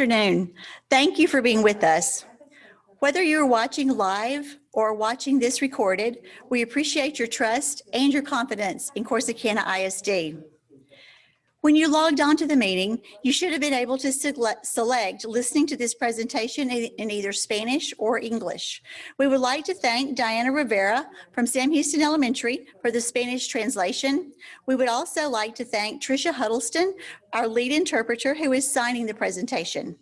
afternoon. Thank you for being with us. Whether you're watching live or watching this recorded, we appreciate your trust and your confidence in Corsicana ISD. When you logged on to the meeting, you should have been able to select, listening to this presentation in, in either Spanish or English. We would like to thank Diana Rivera from Sam Houston Elementary for the Spanish translation. We would also like to thank Tricia Huddleston, our lead interpreter who is signing the presentation.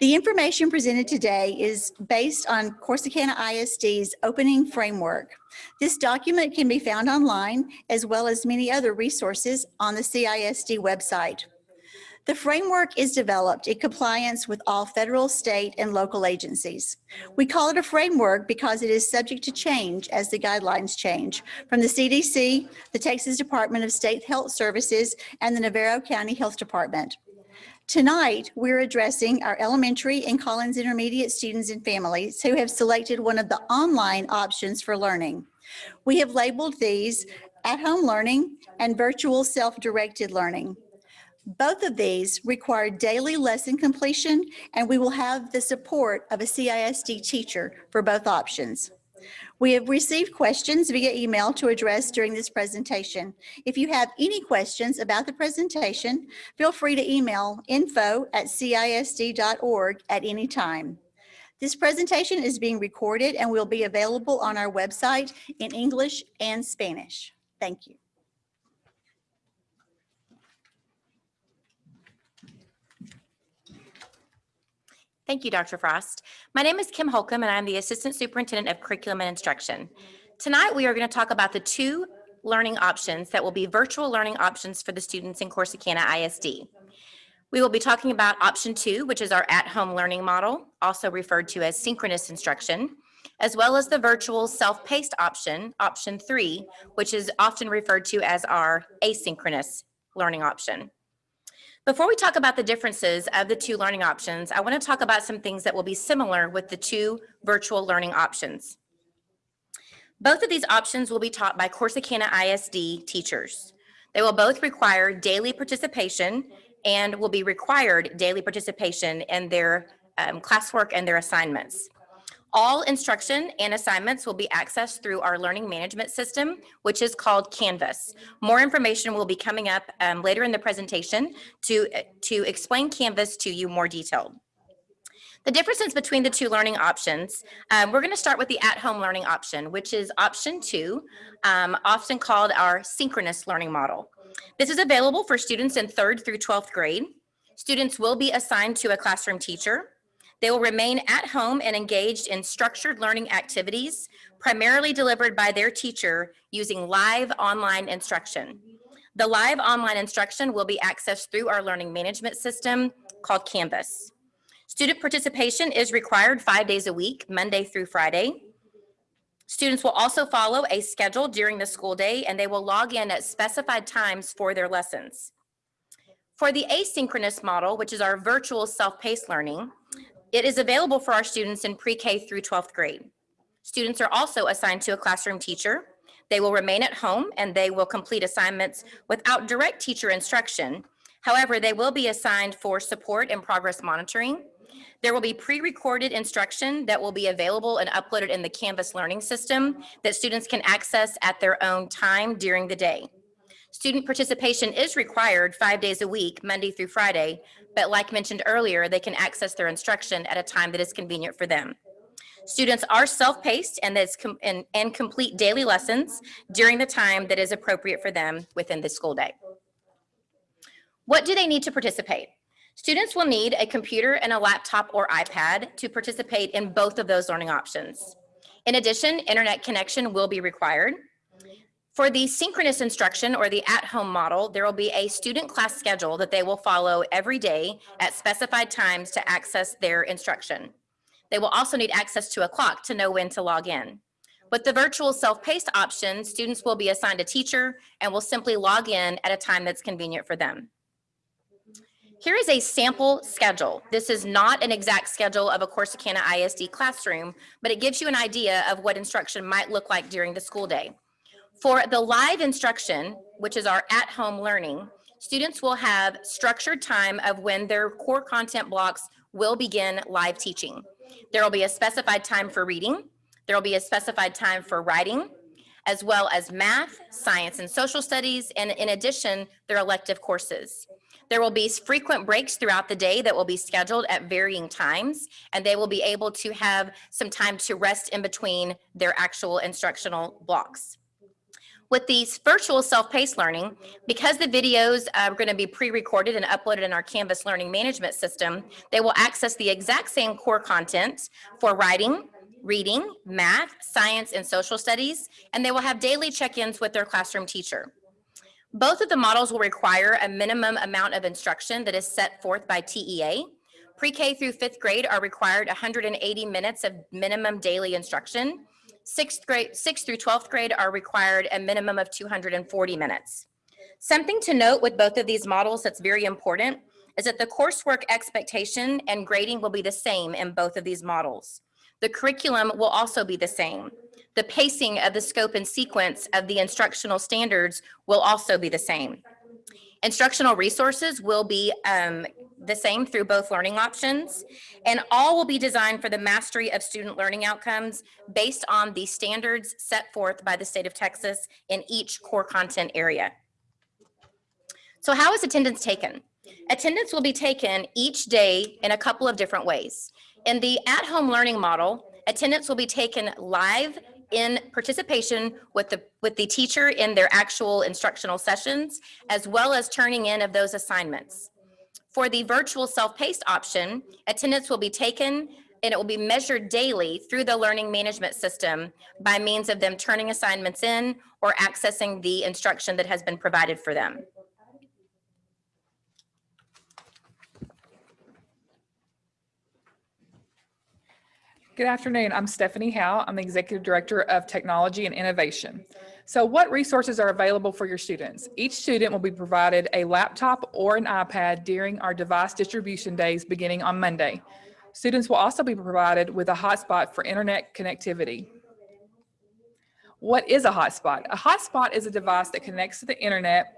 The information presented today is based on Corsicana ISD's opening framework. This document can be found online as well as many other resources on the CISD website. The framework is developed in compliance with all federal, state, and local agencies. We call it a framework because it is subject to change as the guidelines change from the CDC, the Texas Department of State Health Services, and the Navarro County Health Department. Tonight, we're addressing our elementary and Collins Intermediate students and families who have selected one of the online options for learning. We have labeled these at-home learning and virtual self-directed learning. Both of these require daily lesson completion, and we will have the support of a CISD teacher for both options. We have received questions via email to address during this presentation. If you have any questions about the presentation, feel free to email info at cisd.org at any time. This presentation is being recorded and will be available on our website in English and Spanish. Thank you. Thank you, Dr. Frost. My name is Kim Holcomb, and I'm the Assistant Superintendent of Curriculum and Instruction. Tonight, we are going to talk about the two learning options that will be virtual learning options for the students in Corsicana ISD. We will be talking about option two, which is our at-home learning model, also referred to as synchronous instruction, as well as the virtual self-paced option, option three, which is often referred to as our asynchronous learning option. Before we talk about the differences of the two learning options, I want to talk about some things that will be similar with the two virtual learning options. Both of these options will be taught by Corsicana ISD teachers. They will both require daily participation and will be required daily participation in their um, classwork and their assignments. All instruction and assignments will be accessed through our learning management system, which is called Canvas. More information will be coming up um, later in the presentation to, to explain Canvas to you more detailed. The differences between the two learning options, um, we're going to start with the at-home learning option, which is option two, um, often called our synchronous learning model. This is available for students in third through 12th grade. Students will be assigned to a classroom teacher. They will remain at home and engaged in structured learning activities, primarily delivered by their teacher using live online instruction. The live online instruction will be accessed through our learning management system called Canvas. Student participation is required five days a week, Monday through Friday. Students will also follow a schedule during the school day and they will log in at specified times for their lessons. For the asynchronous model, which is our virtual self-paced learning, it is available for our students in pre-K through 12th grade. Students are also assigned to a classroom teacher. They will remain at home and they will complete assignments without direct teacher instruction. However, they will be assigned for support and progress monitoring. There will be pre-recorded instruction that will be available and uploaded in the Canvas learning system that students can access at their own time during the day. Student participation is required five days a week, Monday through Friday, but like mentioned earlier, they can access their instruction at a time that is convenient for them. Students are self-paced and, and, and complete daily lessons during the time that is appropriate for them within the school day. What do they need to participate? Students will need a computer and a laptop or iPad to participate in both of those learning options. In addition, internet connection will be required. For the synchronous instruction or the at-home model, there will be a student class schedule that they will follow every day at specified times to access their instruction. They will also need access to a clock to know when to log in. With the virtual self-paced option, students will be assigned a teacher and will simply log in at a time that's convenient for them. Here is a sample schedule. This is not an exact schedule of a Corsicana ISD classroom, but it gives you an idea of what instruction might look like during the school day. For the live instruction, which is our at-home learning, students will have structured time of when their core content blocks will begin live teaching. There will be a specified time for reading. There will be a specified time for writing, as well as math, science, and social studies, and in addition, their elective courses. There will be frequent breaks throughout the day that will be scheduled at varying times, and they will be able to have some time to rest in between their actual instructional blocks. With these virtual self-paced learning, because the videos uh, are going to be pre-recorded and uploaded in our Canvas learning management system, they will access the exact same core content for writing, reading, math, science, and social studies, and they will have daily check-ins with their classroom teacher. Both of the models will require a minimum amount of instruction that is set forth by TEA. Pre-K through fifth grade are required 180 minutes of minimum daily instruction. Sixth grade, sixth through 12th grade are required a minimum of 240 minutes. Something to note with both of these models that's very important is that the coursework expectation and grading will be the same in both of these models. The curriculum will also be the same. The pacing of the scope and sequence of the instructional standards will also be the same. Instructional resources will be um, the same through both learning options, and all will be designed for the mastery of student learning outcomes based on the standards set forth by the state of Texas in each core content area. So how is attendance taken? Attendance will be taken each day in a couple of different ways. In the at-home learning model, attendance will be taken live in participation with the, with the teacher in their actual instructional sessions, as well as turning in of those assignments. For the virtual self-paced option, attendance will be taken and it will be measured daily through the learning management system by means of them turning assignments in or accessing the instruction that has been provided for them. Good afternoon. I'm Stephanie Howe. I'm the Executive Director of Technology and Innovation. So what resources are available for your students? Each student will be provided a laptop or an iPad during our device distribution days beginning on Monday. Students will also be provided with a hotspot for internet connectivity. What is a hotspot? A hotspot is a device that connects to the internet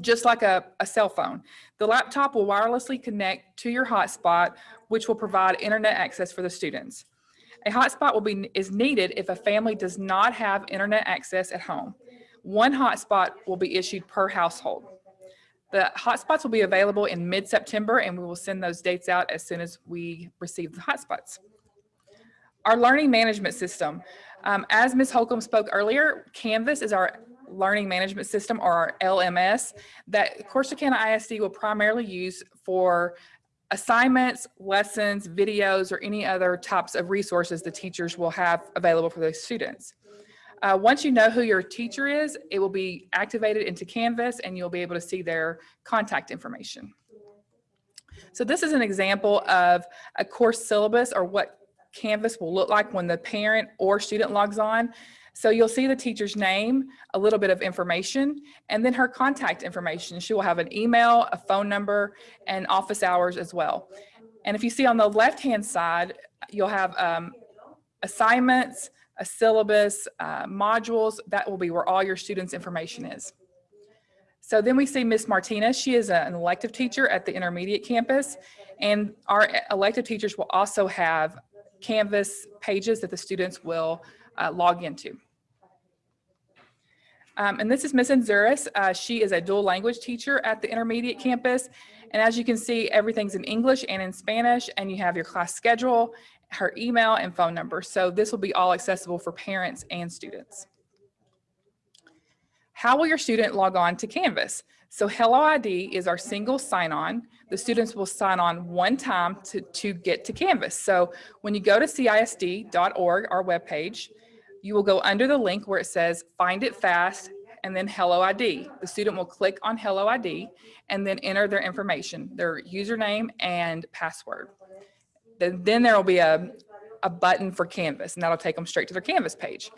just like a, a cell phone. The laptop will wirelessly connect to your hotspot, which will provide internet access for the students. A hotspot will be is needed if a family does not have internet access at home. One hotspot will be issued per household. The hotspots will be available in mid-September and we will send those dates out as soon as we receive the hotspots. Our learning management system. Um, as Ms. Holcomb spoke earlier, Canvas is our learning management system or LMS that Corsicana ISD will primarily use for assignments, lessons, videos, or any other types of resources the teachers will have available for those students. Uh, once you know who your teacher is, it will be activated into Canvas and you'll be able to see their contact information. So this is an example of a course syllabus or what Canvas will look like when the parent or student logs on. So you'll see the teacher's name, a little bit of information, and then her contact information. She will have an email, a phone number, and office hours as well. And if you see on the left-hand side, you'll have um, assignments, a syllabus, uh, modules, that will be where all your students' information is. So then we see Miss Martinez. She is an elective teacher at the intermediate campus. And our elective teachers will also have Canvas pages that the students will uh, log into. Um, and this is Miss Anzuris. Uh, she is a dual language teacher at the intermediate campus. And as you can see, everything's in English and in Spanish, and you have your class schedule, her email and phone number. So this will be all accessible for parents and students. How will your student log on to Canvas? So Hello ID is our single sign-on. The students will sign on one time to, to get to Canvas. So when you go to CISD.org, our webpage, you will go under the link where it says find it fast and then Hello ID. The student will click on Hello ID and then enter their information, their username and password. Then, there will be a, a button for Canvas and that'll take them straight to their Canvas page.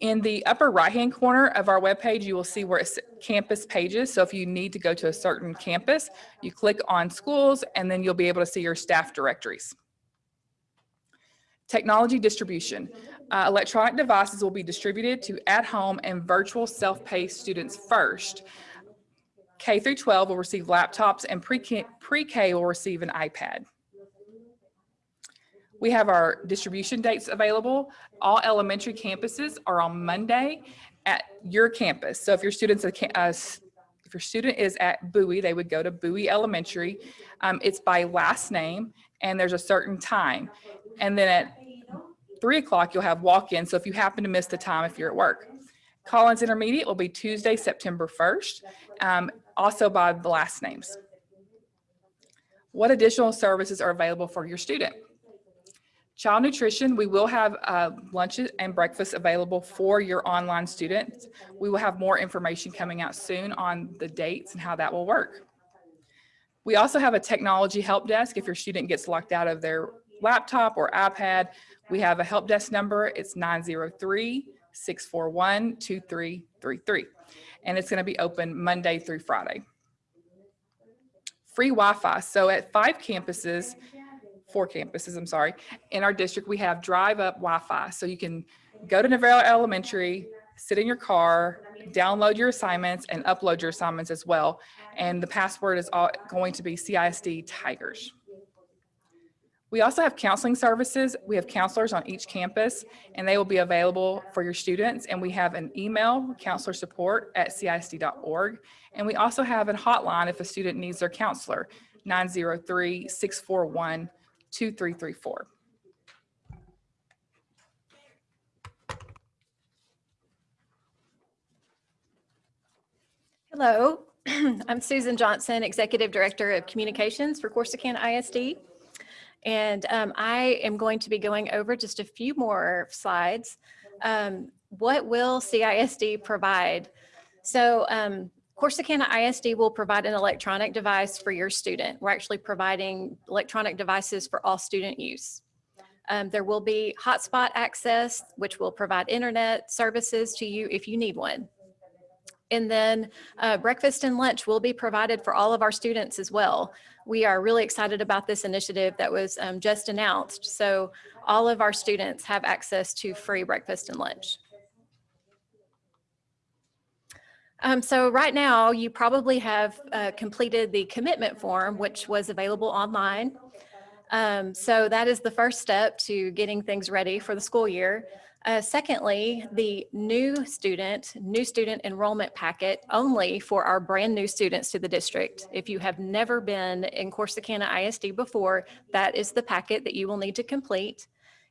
In the upper right-hand corner of our webpage, you will see where it's campus pages. So if you need to go to a certain campus, you click on schools and then you'll be able to see your staff directories. Technology distribution. Uh, electronic devices will be distributed to at-home and virtual self-paced students first. K through 12 will receive laptops and pre-K pre-K will receive an iPad. We have our distribution dates available. All elementary campuses are on Monday at your campus. So if your students, uh, if your student is at Bowie, they would go to Bowie Elementary. Um, It's by last name and there's a certain time. And then at three o'clock, you'll have walk-in. So if you happen to miss the time, if you're at work. Collins Intermediate will be Tuesday, September 1st, um, also by the last names. What additional services are available for your student? Child nutrition, we will have uh, lunches and breakfast available for your online students. We will have more information coming out soon on the dates and how that will work. We also have a technology help desk. If your student gets locked out of their laptop or iPad, we have a help desk number. It's 903-641-2333. And it's going to be open Monday through Friday. Free Wi-Fi. So at five campuses, four campuses, I'm sorry, in our district, we have drive up Wi-Fi. So you can go to Navarro Elementary, sit in your car, download your assignments and upload your assignments as well. And the password is all going to be CISD Tigers. We also have counseling services. We have counselors on each campus and they will be available for your students. And we have an email, counselor support at CISD.org. And we also have a hotline if a student needs their counselor, 903-641-2334. Hello, I'm Susan Johnson, Executive Director of Communications for Corsicana ISD. And um, I am going to be going over just a few more slides. Um, What will CISD provide? So um, Corsicana ISD will provide an electronic device for your student. We're actually providing electronic devices for all student use. Um, There will be hotspot access, which will provide internet services to you if you need one. And then uh, breakfast and lunch will be provided for all of our students as well. We are really excited about this initiative that was um, just announced. So all of our students have access to free breakfast and lunch. Um, so right now, you probably have uh, completed the commitment form, which was available online. Um, so that is the first step to getting things ready for the school year. Uh, secondly, the new student, new student enrollment packet only for our brand new students to the district. If you have never been in Corsicana ISD before, that is the packet that you will need to complete.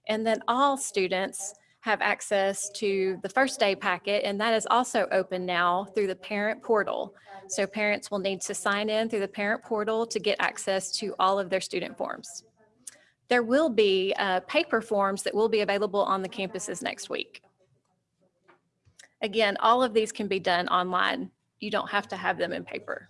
And then all students have access to the first day packet, and that is also open now through the parent portal. So parents will need to sign in through the parent portal to get access to all of their student forms. There will be uh, paper forms that will be available on the campuses next week. Again, all of these can be done online. You don't have to have them in paper.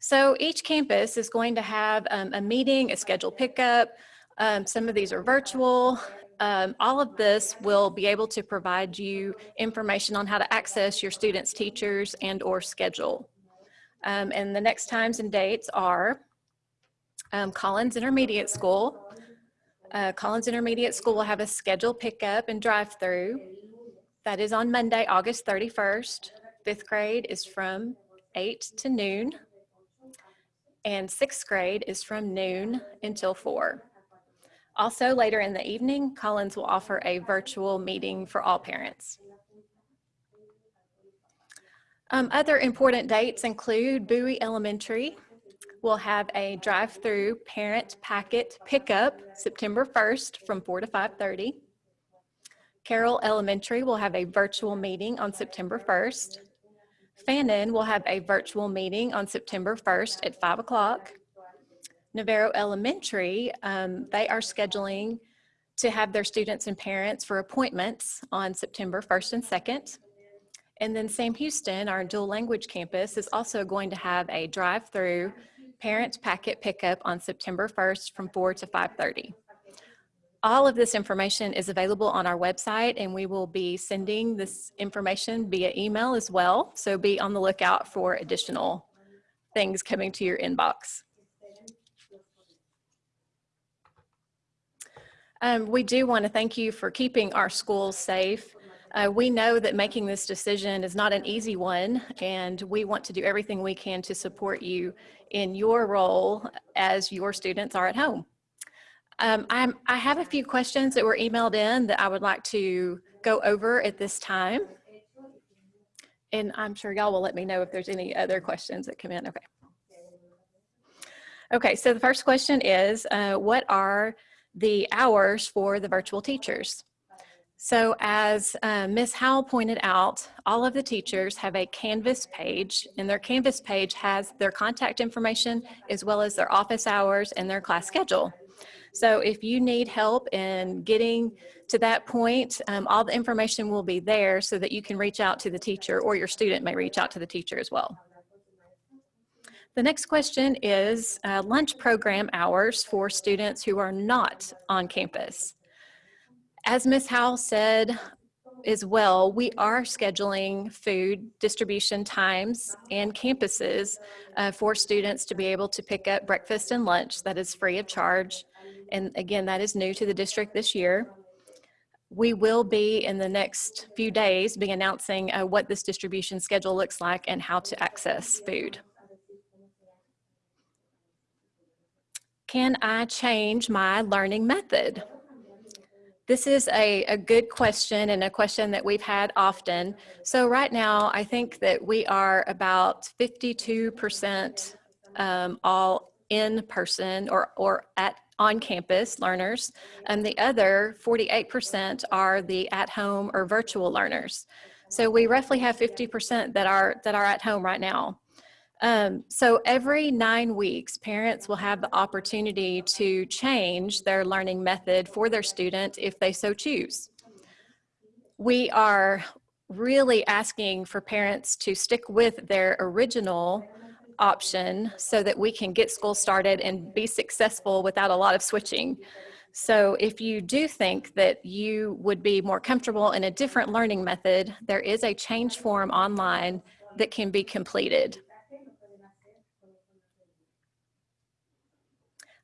So each campus is going to have um, a meeting, a scheduled pickup. Um, Some of these are virtual. Um, All of this will be able to provide you information on how to access your students' teachers and/or schedule. Um, And the next times and dates are um, Collins Intermediate School. Uh, Collins Intermediate School will have a scheduled pickup and drive-through. That is on Monday, August 31st. Fifth grade is from 8 to noon. And sixth grade is from noon until 4. Also, later in the evening, Collins will offer a virtual meeting for all parents. Um, Other important dates include Bowie Elementary will have a drive-through parent packet pickup September 1st from 4 to 5:30. Carroll Elementary will have a virtual meeting on September 1st. Fannin will have a virtual meeting on September 1st at 5 o'clock. Navarro Elementary, um, they are scheduling to have their students and parents for appointments on September 1st and 2nd. And then Sam Houston, our dual language campus, is also going to have a drive-through parent packet pickup on September 1st from 4 to 5:30. All of this information is available on our website and we will be sending this information via email as well. So be on the lookout for additional things coming to your inbox. Um, we do want to thank you for keeping our schools safe. Uh, we know that making this decision is not an easy one, and we want to do everything we can to support you in your role as your students are at home. Um, I have a few questions that were emailed in that I would like to go over at this time. And I'm sure y'all will let me know if there's any other questions that come in. Okay. Okay, so the first question is, uh, what are the hours for the virtual teachers? So as uh, Ms. Howell pointed out, all of the teachers have a Canvas page and their Canvas page has their contact information as well as their office hours and their class schedule. So if you need help in getting to that point, um, all the information will be there so that you can reach out to the teacher or your student may reach out to the teacher as well. The next question is uh, lunch program hours for students who are not on campus. As Ms. Howell said as well, we are scheduling food distribution times and campuses uh, for students to be able to pick up breakfast and lunch that is free of charge. And again, that is new to the district this year. We will be in the next few days be announcing uh, what this distribution schedule looks like and how to access food. Can I change my learning method? This is a, a good question and a question that we've had often. So right now, I think that we are about 52% um, all in person or, or at on campus learners, and the other 48% are the at home or virtual learners. So we roughly have 50% that are that are at home right now. Um, so every nine weeks, parents will have the opportunity to change their learning method for their student if they so choose. We are really asking for parents to stick with their original option so that we can get school started and be successful without a lot of switching. So if you do think that you would be more comfortable in a different learning method, there is a change form online that can be completed.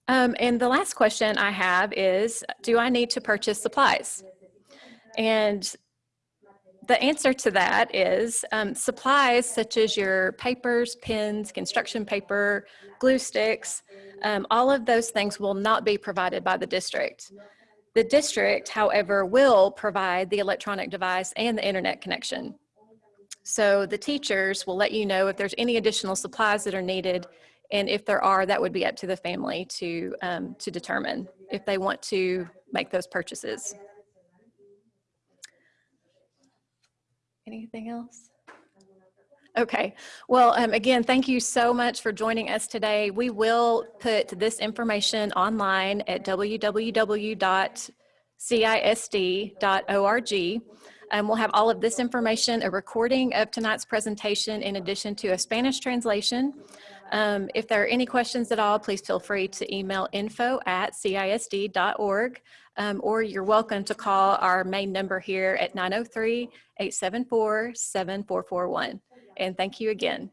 Um, and the last question I have is, do I need to purchase supplies? And the answer to that is um, supplies such as your papers, pens, construction paper, glue sticks, um, all of those things will not be provided by the district. The district, however, will provide the electronic device and the internet connection. So the teachers will let you know if there's any additional supplies that are needed and if there are, that would be up to the family to, um, to determine if they want to make those purchases. Anything else? Okay, well, um, again, thank you so much for joining us today. We will put this information online at www.cisd.org. Um, we'll have all of this information, a recording of tonight's presentation in addition to a Spanish translation. Um, if there are any questions at all, please feel free to email info at cisd.org um, or you're welcome to call our main number here at 903-874-7441. And thank you again.